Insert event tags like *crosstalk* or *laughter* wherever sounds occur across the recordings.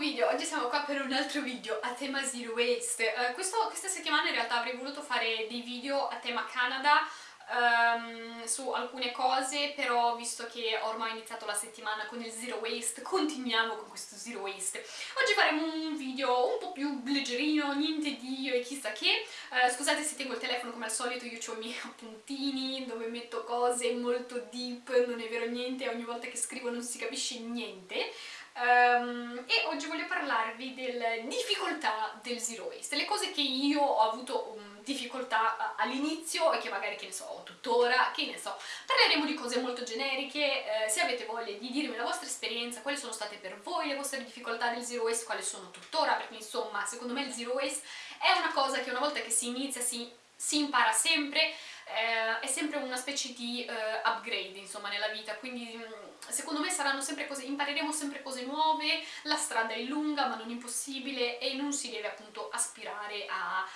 video, oggi siamo qua per un altro video a tema Zero Waste. Uh, questo, questa settimana in realtà avrei voluto fare dei video a tema Canada um, su alcune cose, però visto che ormai ho iniziato la settimana con il Zero Waste, continuiamo con questo Zero Waste. Oggi faremo un video un po' più leggerino, niente di io e chissà che. Uh, scusate se tengo il telefono come al solito, io ho i miei *laughs* appuntini dove metto cose molto deep, non è vero niente, ogni volta che scrivo non si capisce niente. Um, e oggi voglio parlarvi delle difficoltà del zero waste, le cose che io ho avuto um, difficoltà all'inizio e che magari, che ne so, ho tuttora, che ne so. Parleremo di cose molto generiche, eh, se avete voglia di dirmi la vostra esperienza, quali sono state per voi le vostre difficoltà del zero waste, quali sono tuttora, perché insomma, secondo me il zero waste è una cosa che una volta che si inizia si, si impara sempre, è sempre una specie di uh, upgrade insomma nella vita, quindi mm, secondo me saranno sempre cose, impareremo sempre cose nuove, la strada è lunga ma non impossibile e non si deve appunto aspirare a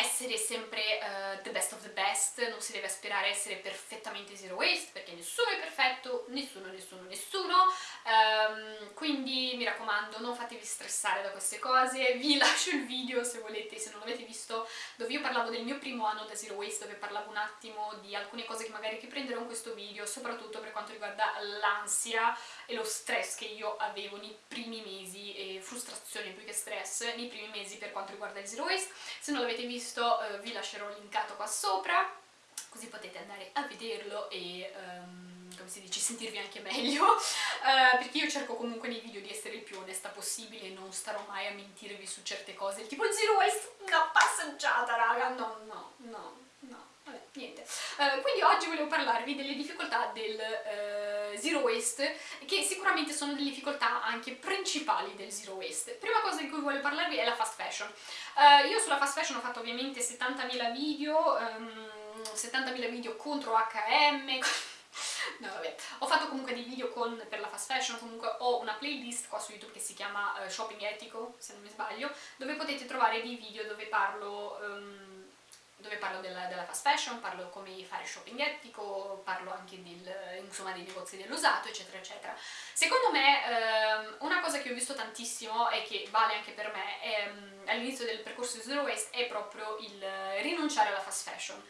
essere sempre uh, the best of the best, non si deve aspirare a essere perfettamente zero waste perché nessuno è perfetto, nessuno, nessuno, nessuno, um, quindi mi raccomando non fatevi stressare da queste cose, vi *laughs* lascio il video se volete, se non l'avete visto, dove io parlavo del mio primo anno da zero waste, dove parlavo un attimo di alcune cose che magari riprenderò in questo video, soprattutto per quanto riguarda l'ansia e lo stress che io avevo nei primi mesi, e frustrazione più che stress, nei primi mesi per quanto riguarda il zero waste, se non l'avete visto eh, vi lascerò linkato qua sopra, così potete andare a vederlo e... Um, come si dice, sentirvi anche meglio, uh, *laughs* perché io cerco comunque nei video di essere il più onesta possibile e non starò mai a mentirvi su certe cose, tipo zero waste, una passeggiata raga, no, no, no, no, vabbè, niente. Uh, quindi oggi volevo parlarvi delle difficoltà del uh, zero waste, che sicuramente sono delle difficoltà anche principali del zero waste. Prima cosa di cui voglio parlarvi è la fast fashion. io sulla fast fashion ho fatto ovviamente 70.000 video, um, ehm, 70.000 video contro H&M, *laughs* no vabbè, ho fatto comunque dei video con, per la fast fashion, comunque ho una playlist qua su YouTube che si chiama uh, Shopping Etico, se non mi sbaglio, dove potete trovare dei video dove parlo... Um, dove parlo della, della, fast fashion, parlo come fare shopping etico, parlo anche del, insomma, dei negozi dell'usato, eccetera, eccetera. Secondo me ehm, una cosa che ho visto tantissimo e che vale anche per me ehm, all'inizio del percorso di Zero Waste è proprio il rinunciare alla fast fashion.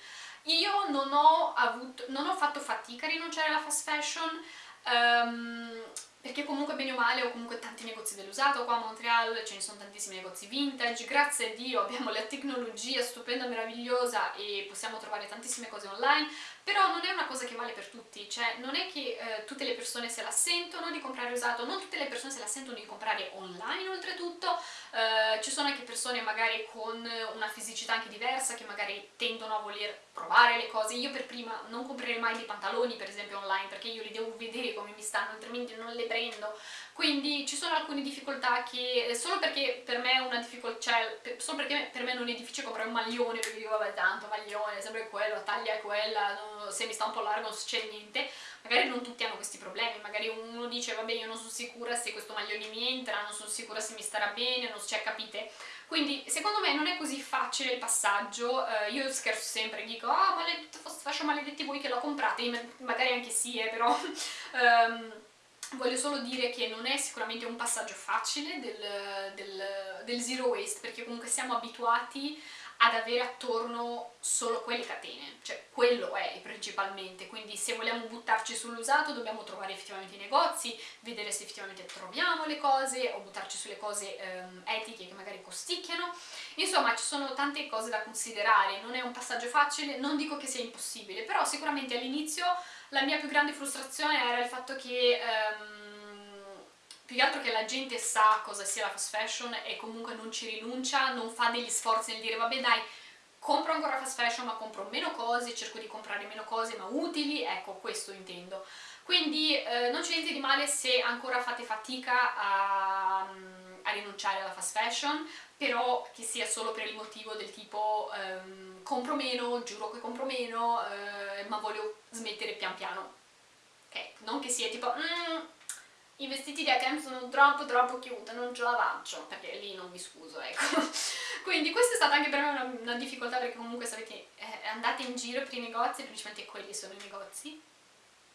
Io non ho, avuto, non ho fatto fatica a rinunciare alla fast fashion, um, perché comunque bene o male ho comunque tanti negozi dell'usato. Qua a Montreal, ce ne sono tantissimi negozi vintage, grazie a Dio abbiamo la tecnologia stupenda, meravigliosa e possiamo trovare tantissime cose online, però non è una cosa che vale per tutti, cioè non è che eh, tutte le persone se la sentono di comprare usato, non tutte le persone se la sentono di comprare online oltretutto, eh, ci sono anche persone magari con una fisicità anche diversa che magari tendono a voler provare le cose, io per prima non comprerei mai dei pantaloni per esempio online perché io li devo vedere come mi stanno, altrimenti non le prendo, quindi ci sono alcune difficoltà che eh, solo perché per me è una difficoltà, cioè solo perché per me non è difficile comprare un maglione perché dico vabbè tanto maglione, sempre quello, la taglia è quella, non, se mi sta un po' largo non succede niente, magari non tutti hanno questi problemi, magari uno dice vabbè io non sono sicura se questo maglione mi entra, non sono sicura se mi starà bene, non so, cioè capite? Quindi secondo me non è così facile il passaggio, uh, io scherzo sempre, dico ah oh, maledetto, faccio maledetti voi che la comprate, magari anche sì eh, però... um, *laughs* Voglio solo dire che non è sicuramente un passaggio facile del, del, del zero waste perché comunque siamo abituati ad avere attorno solo quelle catene, cioè quello è principalmente, quindi se vogliamo buttarci sull'usato dobbiamo trovare effettivamente i negozi, vedere se effettivamente troviamo le cose o buttarci sulle cose ehm, etiche che magari costicchiano, insomma ci sono tante cose da considerare, non è un passaggio facile, non dico che sia impossibile, però sicuramente all'inizio la mia più grande frustrazione era il fatto che ehm, più che altro che la gente sa cosa sia la fast fashion e comunque non ci rinuncia, non fa degli sforzi nel dire vabbè dai compro ancora fast fashion ma compro meno cose, cerco di comprare meno cose ma utili, ecco questo intendo. Quindi eh, non c'è niente di male se ancora fate fatica a, a, rinunciare alla fast fashion, però che sia solo per il motivo del tipo ehm, compro meno, giuro che compro meno, eh, ma voglio smettere pian piano. Ok, non che sia tipo mm, i vestiti di H&M sono troppo troppo cute, non ce la faccio, perché lì non mi scuso, ecco. *laughs* Quindi questa è stata anche per me una, una difficoltà perché comunque sapete, eh, andate in giro per i negozi, principalmente quelli sono i negozi,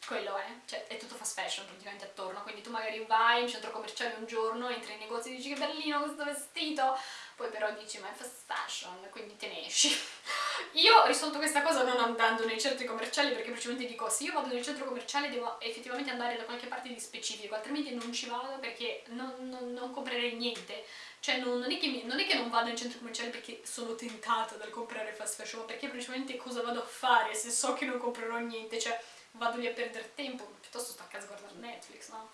quello è, cioè è tutto fast fashion praticamente attorno, quindi tu magari vai in centro commerciale un giorno, entri in negozio e dici che bellino questo vestito, poi però dici ma è fast fashion, quindi te ne esci. *laughs* Io risolto questa cosa non andando nei centri commerciali perché praticamente dico se io vado nel centro commerciale devo effettivamente andare da qualche parte di specifico, altrimenti non ci vado perché non, non, non comprerei niente. Cioè non, non, è mi, non, è che non vado nel centro commerciale perché sono tentata dal comprare fast fashion, ma perché praticamente cosa vado a fare se so che non comprerò niente, cioè vado lì a perdere tempo, piuttosto sto a casa a guardare Netflix, no?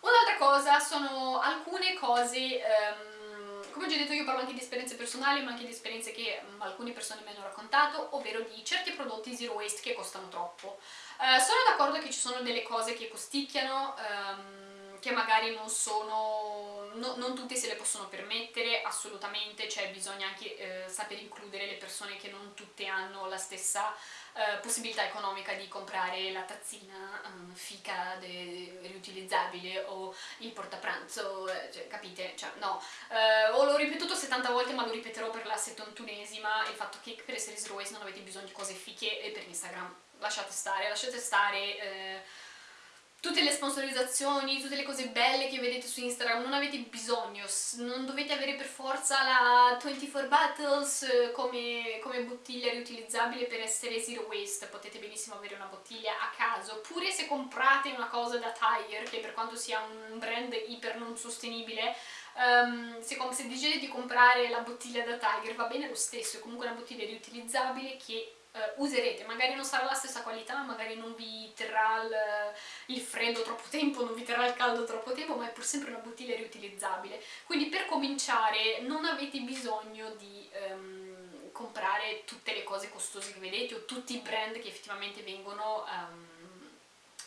Un'altra cosa sono alcune cose, um, come ho già detto io parlo anche di esperienze personali, ma anche di esperienze che um, alcune persone mi hanno raccontato, ovvero di certi prodotti zero waste che costano troppo. Uh, sono d'accordo che ci sono delle cose che costicchiano, um, che magari non sono, no, non tutte se le possono permettere, assolutamente, cioè bisogna anche eh, saper includere le persone che non tutte hanno la stessa eh, possibilità economica di comprare la tazzina um, fica riutilizzabile o il portapranzo, eh, cioè, capite? Cioè, no. Eh, o l'ho ripetuto 70 volte ma lo ripeterò per la settantunesima, il fatto che per essere waste non avete bisogno di cose fiche e per Instagram lasciate stare, lasciate stare eh, tutte le sponsorizzazioni, tutte le cose belle che vedete su Instagram, non avete bisogno, non dovete avere per forza la 24 Bottles eh, come, come, bottiglia riutilizzabile per essere zero waste, potete benissimo avere una bottiglia a caso, oppure se comprate una cosa da Tiger, che per quanto sia un brand iper non sostenibile, um, se, se decidete di comprare la bottiglia da Tiger va bene lo stesso, è comunque una bottiglia riutilizzabile che Uh, userete, magari non sarà la stessa qualità, magari non vi terrà il, il, freddo troppo tempo, non vi terrà il caldo troppo tempo, ma è pur sempre una bottiglia riutilizzabile. Quindi per cominciare non avete bisogno di um, comprare tutte le cose costose che vedete o tutti i brand che effettivamente vengono um,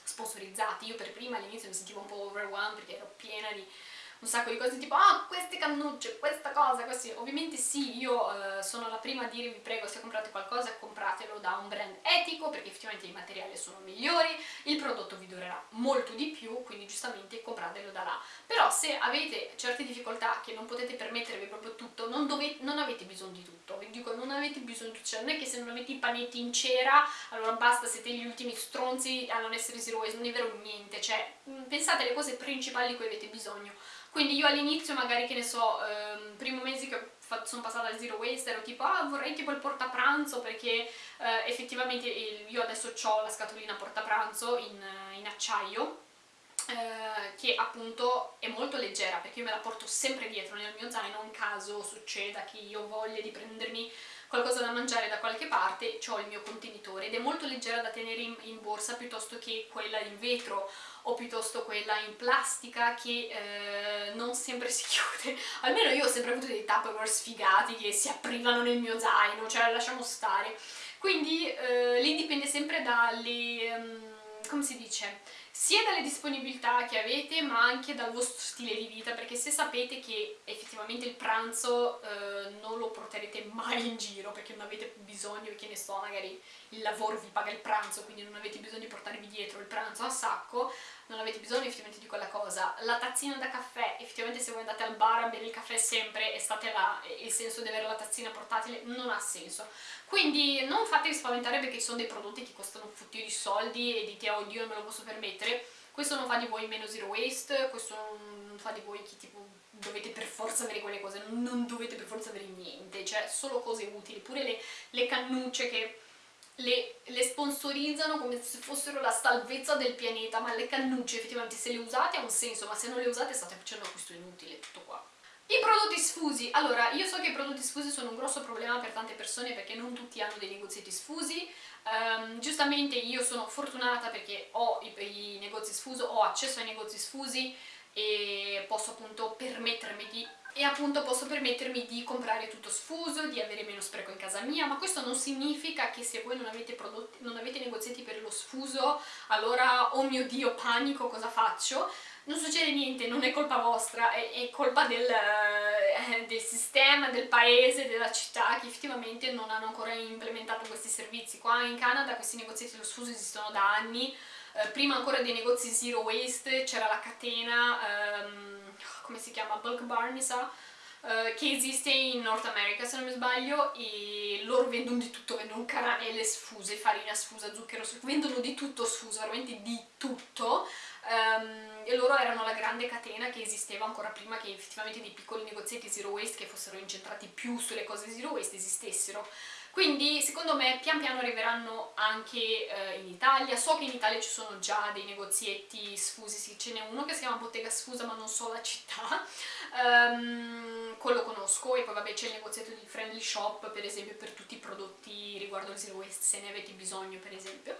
sponsorizzati. Io per prima all'inizio mi sentivo un po' overwhelmed perché ero piena di un sacco di cose tipo ah queste cannucce, questa cosa, questi. ovviamente sì, io eh, sono la prima a dire vi prego se comprate qualcosa compratelo da un brand etico perché effettivamente i materiali sono migliori, il prodotto vi durerà molto di più, quindi giustamente compratelo da là. Però se avete certe difficoltà che non potete permettervi proprio tutto, non, dovete, non avete bisogno di tutto, vi dico non avete bisogno di tutto, cioè non è che se non avete i panetti in cera allora basta, siete gli ultimi stronzi a non essere zero waste, non è vero niente, cioè pensate alle cose principali di cui avete bisogno quindi io all'inizio magari, che ne so, ehm, primo mese che sono passata al zero waste ero tipo ah vorrei tipo il portapranzo perché eh, effettivamente il, io adesso ho la scatolina portapranzo in, in acciaio eh, che appunto è molto leggera perché io me la porto sempre dietro nel mio zaino in caso succeda che io voglia di prendermi qualcosa da mangiare da qualche parte, ho il mio contenitore ed è molto leggera da tenere in, in borsa piuttosto che quella in vetro o piuttosto quella in plastica che eh, non sempre si *laughs* chiude. Almeno io ho sempre avuto dei Tupperware sfigati che si aprivano nel mio zaino, cioè lasciamo stare. Quindi eh, lì dipende sempre dalle... Um, come si dice? Sia dalle disponibilità che avete ma anche dal vostro stile di vita perché se sapete che effettivamente il pranzo eh, non lo porterete mai in giro perché non avete bisogno, che ne so, magari il lavoro vi paga il pranzo quindi non avete bisogno di portarvi dietro il pranzo a sacco non avete bisogno effettivamente di quella cosa. La tazzina da caffè, effettivamente se voi andate al bar a bere il caffè sempre e state là il senso di avere la tazzina portatile non ha senso. Quindi non fatevi spaventare perché ci sono dei prodotti che costano un fottio di soldi e dite oddio non me lo posso permettere questo non fa di voi meno zero waste questo non fa di voi chi tipo dovete per forza avere quelle cose non dovete per forza avere niente cioè solo cose utili. Pure le, le cannucce che le, le, sponsorizzano come se fossero la salvezza del pianeta, ma le cannucce effettivamente se le usate ha un senso, ma se non le usate state facendo un acquisto inutile, tutto qua. I prodotti sfusi, allora io so che i prodotti sfusi sono un grosso problema per tante persone perché non tutti hanno dei negozietti sfusi, um, giustamente io sono fortunata perché ho i, i negozi sfusi, ho accesso ai negozi sfusi e posso appunto permettermi di e appunto posso permettermi di comprare tutto sfuso, di avere meno spreco in casa mia, ma questo non significa che se voi non avete, prodotti, non avete negozietti per lo sfuso, allora, oh mio dio, panico, cosa faccio? Non succede niente, non è colpa vostra, è, è colpa del, eh, del, sistema, del paese, della città che effettivamente non hanno ancora implementato questi servizi. Qua in Canada questi negozietti dello sfuso esistono da anni, eh, prima ancora dei negozi zero waste c'era la catena... Ehm, come si chiama, Bulk Bar mi sa, uh, che esiste in North America se non mi sbaglio e loro vendono di tutto, vendono caramelle sfuse, farina sfusa, zucchero sfuso, vendono di tutto sfuso, veramente di tutto um, e loro erano la grande catena che esisteva ancora prima che effettivamente dei piccoli negozietti zero waste che fossero incentrati più sulle cose zero waste esistessero. Quindi secondo me pian piano arriveranno anche eh, in Italia, so che in Italia ci sono già dei negozietti sfusi, sì, ce n'è uno che si chiama Bottega Sfusa ma non so la città, um, quello conosco. E poi vabbè c'è il negozietto di Friendly Shop per esempio per tutti i prodotti riguardo il Zero Waste se ne avete bisogno per esempio.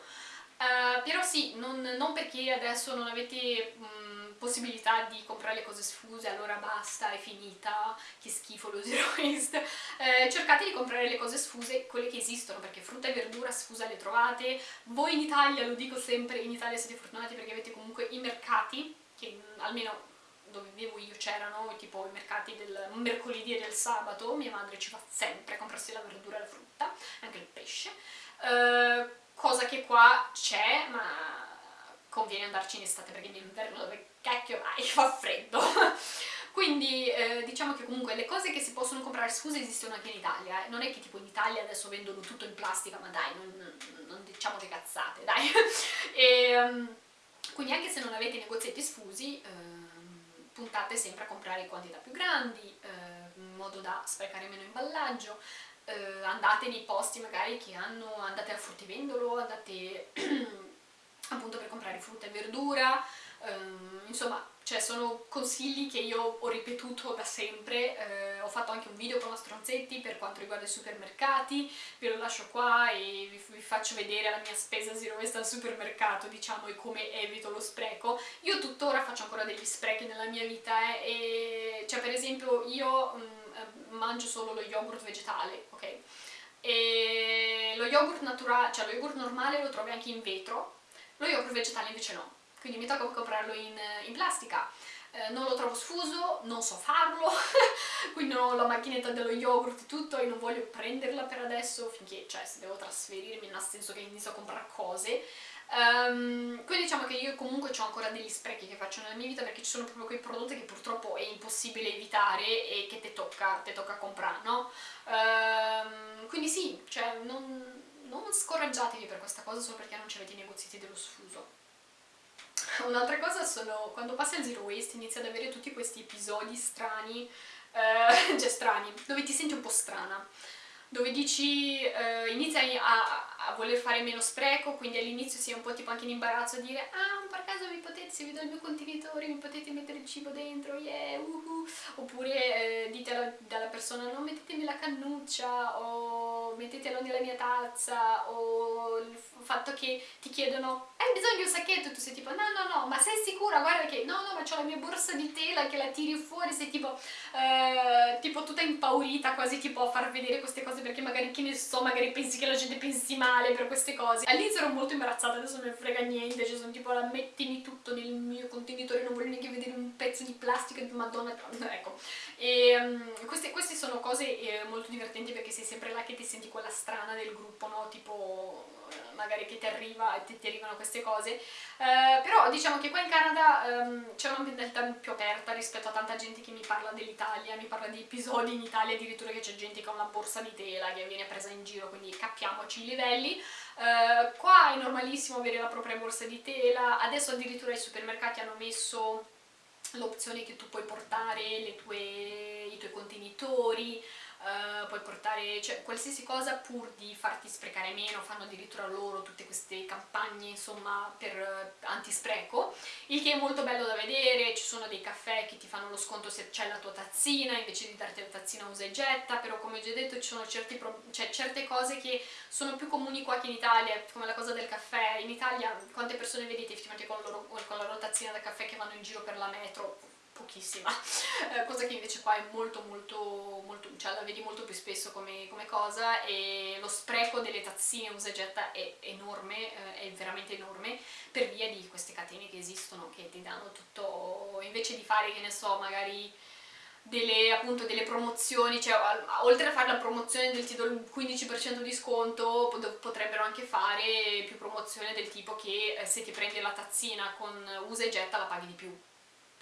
Uh, però sì, non, non, perché adesso non avete mh, possibilità di comprare le cose sfuse, allora basta, è finita, che schifo lo zero waste. Uh, cercate di comprare le cose sfuse, quelle che esistono, perché frutta e verdura sfusa le trovate. Voi in Italia, lo dico sempre, in Italia siete fortunati perché avete comunque i mercati, che almeno dove vivevo io c'erano, tipo i mercati del mercoledì e del sabato, mia madre ci va sempre comprarsi la verdura e la frutta, anche il pesce. Uh, cosa che qua c'è, ma conviene andarci in estate perché in inverno dove cacchio vai, *laughs* fa freddo. Quindi eh, diciamo che comunque le cose che si possono comprare sfuse esistono anche in Italia, eh. non è che tipo in Italia adesso vendono tutto in plastica, ma dai, non, non diciamo che cazzate, dai. *laughs* e, um, quindi anche se non avete negozietti sfusi, eh, puntate sempre a comprare quantità più grandi, eh, in modo da sprecare meno imballaggio, eh, andate nei posti magari che hanno, andate al fruttivendolo, andate *clears throat* appunto per comprare frutta e verdura, ehm, insomma cioè sono consigli che io ho ripetuto da sempre, eh, ho fatto anche un video con la Stronzetti per quanto riguarda i supermercati, ve lo lascio qua e vi, vi faccio vedere la mia spesa zero waste al supermercato, diciamo, e come evito lo spreco. Io tuttora faccio ancora degli sprechi nella mia vita, eh, e, cioè per esempio io mh, mm, mangio solo lo yogurt vegetale, ok? E lo yogurt naturale, cioè lo yogurt normale lo trovi anche in vetro, lo yogurt vegetale invece no quindi mi tocca comprarlo in, in plastica. Eh, non lo trovo sfuso, non so farlo, *laughs* quindi non ho la macchinetta dello yogurt e tutto e non voglio prenderla per adesso finché, cioè, se devo trasferirmi, nel senso che inizio a comprare cose. Um, quindi diciamo che io comunque ho ancora degli sprechi che faccio nella mia vita perché ci sono proprio quei prodotti che purtroppo è impossibile evitare e che ti tocca, tocca comprare, no? Um, quindi sì, cioè non, non scoraggiatevi per questa cosa solo perché non ci avete i negozi dello sfuso. *laughs* Un'altra cosa sono, quando passi al zero waste inizi ad avere tutti questi episodi strani, eh, *laughs* cioè strani, dove ti senti un po' strana, dove dici, eh, inizi a, a, voler fare meno spreco, quindi all'inizio sei un po' tipo anche in imbarazzo a dire ah, per caso mi potete, se vi do il mio contenitore, mi potete mettere il cibo dentro, yeah, uhu, oppure eh, dite alla, alla persona non mettetemi la cannuccia, o mettetelo nella mia tazza, o il fatto che ti chiedono hai bisogno di un sacchetto? E tu sei tipo no no no ma sei sicura? Guarda che no no ma c'ho la mia borsa di tela che la tiri fuori sei tipo, eh, tipo tutta impaurita quasi tipo a far vedere queste cose perché magari che ne so magari pensi che la gente pensi male per queste cose. All'inizio ero molto imbarazzata adesso non me frega niente cioè sono tipo la mettimi tutto nel mio contenitore non voglio neanche vedere un pezzo di plastica di madonna ecco. E um, queste, queste, sono cose eh, molto divertenti perché sei sempre là che ti senti quella strana del gruppo no? Tipo magari che ti arriva e ti, ti arrivano queste cose. Eh, però diciamo che qua in Canada um, c'è una mentalità più aperta rispetto a tanta gente che mi parla dell'Italia mi parla di episodi in Italia addirittura che c'è gente che ha una borsa di tela che viene presa in giro quindi capiamoci i livelli. Eh, qua è normalissimo avere la propria borsa di tela. Adesso addirittura i supermercati hanno messo l'opzione che tu puoi portare tue, i tuoi contenitori uh, puoi portare cioè, qualsiasi cosa pur di farti sprecare meno, fanno addirittura loro tutte queste campagne insomma per uh, antispreco, il che è molto bello da vedere, ci sono dei caffè che ti fanno lo sconto se c'è la tua tazzina, invece di darti la tazzina usa e getta, però come ho già detto ci sono certi cioè, certe cose che sono più comuni qua che in Italia, come la cosa del caffè, in Italia quante persone vedete effettivamente con, loro, con la loro tazzina da caffè che vanno in giro per la metro? Pochissima, eh, cosa che invece qua è molto molto, molto cioè la vedi molto più spesso come, come cosa e lo spreco delle tazzine usa e getta è enorme, eh, è veramente enorme per via di queste catene che esistono che ti danno tutto, invece di fare che ne so magari delle, appunto, delle promozioni, cioè oltre a fare la promozione del ti do il 15% di sconto potrebbero anche fare più promozione del tipo che eh, se ti prendi la tazzina con usa e getta la paghi di più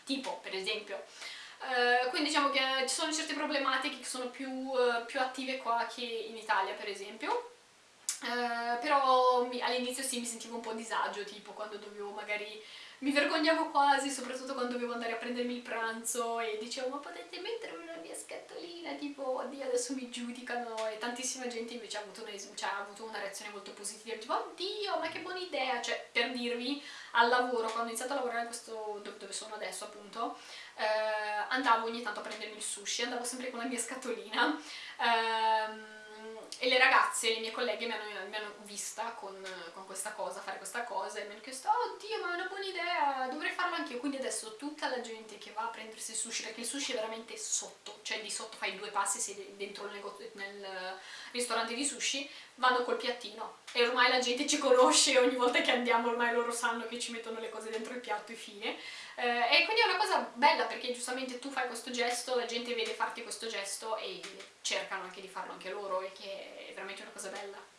tipo per esempio Uh, quindi diciamo che ci sono certe problematiche che sono più, uh, più attive qua che in Italia per esempio. Uh, però all'inizio sì mi sentivo un po' a disagio, tipo quando dovevo magari mi vergognavo quasi, soprattutto quando dovevo andare a prendermi il pranzo e dicevo ma potete mettermi una mia scatolina, tipo oddio adesso mi giudicano. E tantissima gente invece ha avuto una, cioè, ha avuto una reazione molto positiva, tipo oddio ma che buona idea, cioè per dirvi al lavoro, quando ho iniziato a lavorare questo, dove sono adesso appunto, eh, andavo ogni tanto a prendermi il sushi, andavo sempre con la mia scatolina, ehm, e le ragazze, le mie colleghe mi hanno, mi hanno vista con, con, questa cosa, fare questa cosa e mi hanno chiesto oh Dio ma è una buona idea, dovrei farlo anch'io. Quindi adesso tutta la gente che va a prendersi il sushi perché il sushi è veramente sotto cioè di sotto fai due passi sei dentro nel ristorante di sushi vanno col piattino e ormai la gente ci conosce ogni volta che andiamo ormai loro sanno che ci mettono le cose dentro il piatto e fine eh, e quindi è una cosa bella perché giustamente tu fai questo gesto, la gente vede farti questo gesto e cercano anche di farlo anche loro e che è veramente una cosa bella.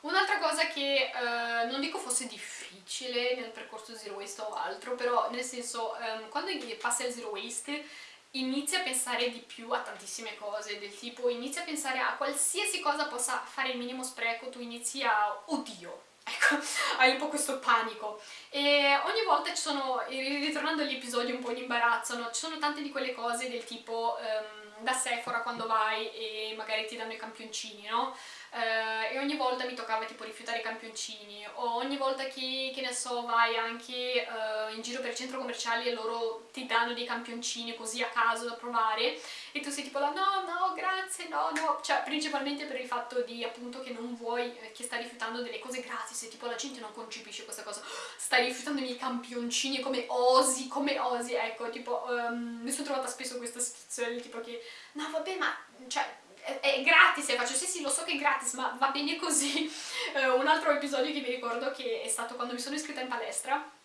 Un'altra cosa che eh, non dico fosse difficile nel percorso zero waste o altro, però nel senso ehm, quando passi al zero waste inizi a pensare di più a tantissime cose, del tipo inizi a pensare a qualsiasi cosa possa fare il minimo spreco, tu inizi a oddio, *laughs* ecco, hai un po' questo panico e ogni volta ci sono, ritornando agli episodi un po' in imbarazzo, no? ci sono tante di quelle cose del tipo um, da Sephora quando vai e magari ti danno i campioncini, no? Uh, e ogni volta mi toccava tipo rifiutare i campioncini o ogni volta che, che ne so vai anche uh, in giro per centro commerciale e loro ti danno dei campioncini così a caso da provare e tu sei tipo là no no grazie no no. Cioè principalmente per il fatto di appunto che non vuoi eh, che stai rifiutando delle cose gratis e tipo la gente non concepisce questa cosa. Stai rifiutando i miei campioncini come osi come osi. Ecco tipo um, mi sono trovata spesso questa situazione tipo che no vabbè ma cioè è, è gratis faccio sì sì lo so che è gratis ma va bene così. Uh, *laughs* un altro episodio che mi ricordo che è stato quando mi sono iscritta in palestra.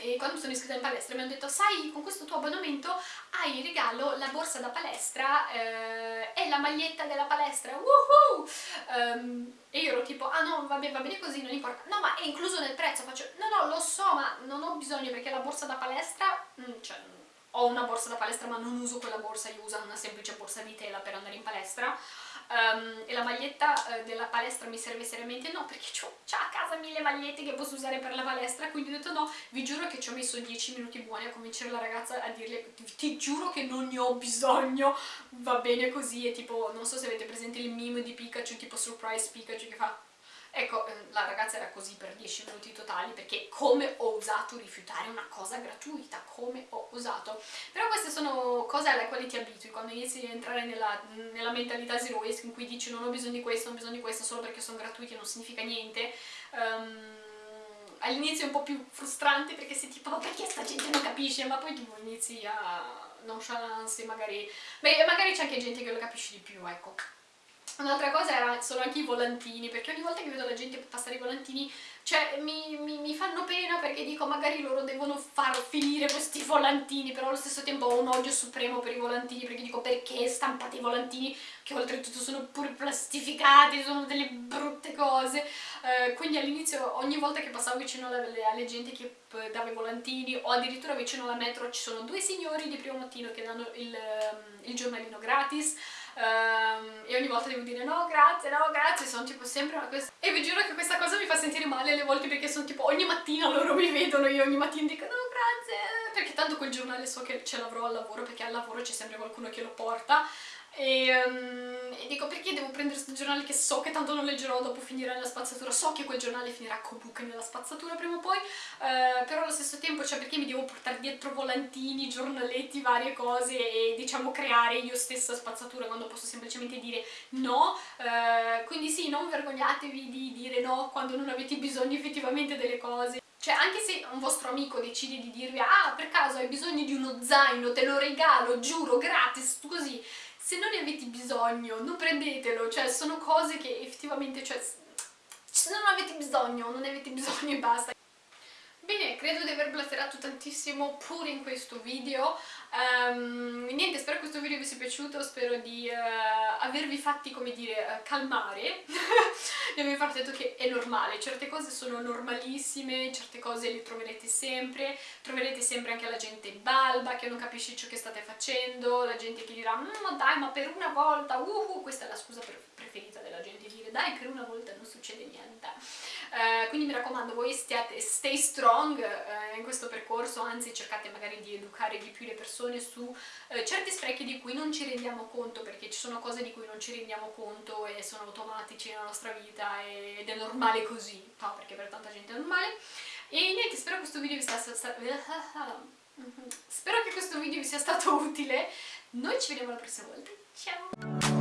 E quando mi sono iscritta in palestra mi hanno detto sai con questo tuo abbonamento hai in regalo la borsa da palestra eh, e la maglietta della palestra. Woohoo! Um, e io ero tipo ah no vabbè va bene così non importa. No ma è incluso nel prezzo. Faccio no no lo so ma non ho bisogno perché la borsa da palestra mm, cioè ho una borsa da palestra ma non uso quella borsa, io uso una semplice borsa di tela per andare in palestra. Um, e la maglietta uh, della palestra mi serve seriamente? No perché ho a casa mille magliette che posso usare per la palestra quindi ho detto no, vi giuro che ci ho messo 10 minuti buoni a convincere la ragazza a dirle ti giuro che non ne ho bisogno. Va bene così e tipo non so se avete presente il meme di Pikachu tipo surprise Pikachu che fa Ecco, ehm, la ragazza era così per 10 minuti totali perché come ho osato rifiutare una cosa gratuita, come ho osato. Però queste sono cose alle quali ti abitui, quando inizi a entrare nella, nella mentalità zero waste in cui dici non ho bisogno di questo, non ho bisogno di questo solo perché sono gratuiti e non significa niente. Um, all'inizio è un po' più frustrante perché sei tipo perché sta gente non capisce ma poi tu inizi a nonchalance magari beh magari c'è anche gente che lo capisce di più ecco Un'altra cosa era, sono anche i volantini, perché ogni volta che vedo la gente passare i volantini, cioè mi, mi, mi, fanno pena perché dico magari loro devono far finire questi volantini, però allo stesso tempo ho un odio supremo per i volantini, perché dico perché stampate i volantini, che oltretutto sono pure plastificati, sono delle brutte cose, eh, quindi all'inizio ogni volta che passavo vicino alle, alle gente che dava i volantini, o addirittura vicino alla metro ci sono due signori di primo mattino che danno il, ehm, il giornalino gratis, Um, e ogni volta devo dire no grazie, no grazie, sono tipo sempre questa... E vi giuro che questa cosa mi fa sentire male alle volte perché sono tipo ogni mattina loro mi vedono io ogni mattina dico no grazie, perché tanto quel giornale so che ce l'avrò al lavoro perché al lavoro c'è sempre qualcuno che lo porta e, um, e, dico perché devo prendere questo giornale che so che tanto non leggerò dopo finirà nella spazzatura? So che quel giornale finirà comunque nella spazzatura prima o poi uh, però allo stesso tempo cioè perché mi devo portare dietro volantini, giornaletti, varie cose e diciamo creare io stessa spazzatura quando posso semplicemente dire no? Uh, quindi sì, non vergognatevi di dire no quando non avete bisogno effettivamente delle cose. Cioè anche se un vostro amico decide di dirvi ah per caso hai bisogno di uno zaino, te lo regalo, giuro, gratis, così se non ne avete bisogno non prendetelo, cioè sono cose che effettivamente, cioè se non avete bisogno, non ne avete bisogno e basta. Bene, credo di aver blaterato tantissimo pure in questo video, um, niente, spero che questo video vi sia piaciuto, spero di uh, avervi fatti, come dire, uh, *laughs* calmare mi aveva detto che è normale, certe cose sono normalissime, certe cose le troverete sempre, troverete sempre anche la gente balba che non capisce ciò che state facendo, la gente che dirà mm, ma dai ma per una volta, uhu, questa è la scusa preferita della gente, dire dai per una volta non succede niente. Eh, quindi mi raccomando voi stiate, stay strong eh, in questo percorso, anzi cercate magari di educare di più le persone su eh, certi sprechi di cui non ci rendiamo conto perché ci sono cose di cui non ci rendiamo conto e sono automatici nella nostra vita ed è normale così, no? perché per tanta gente è normale. E niente, spero che questo video vi sia stato... *laughs* Spero che questo video vi sia stato utile. Noi ci vediamo la prossima volta. Ciao!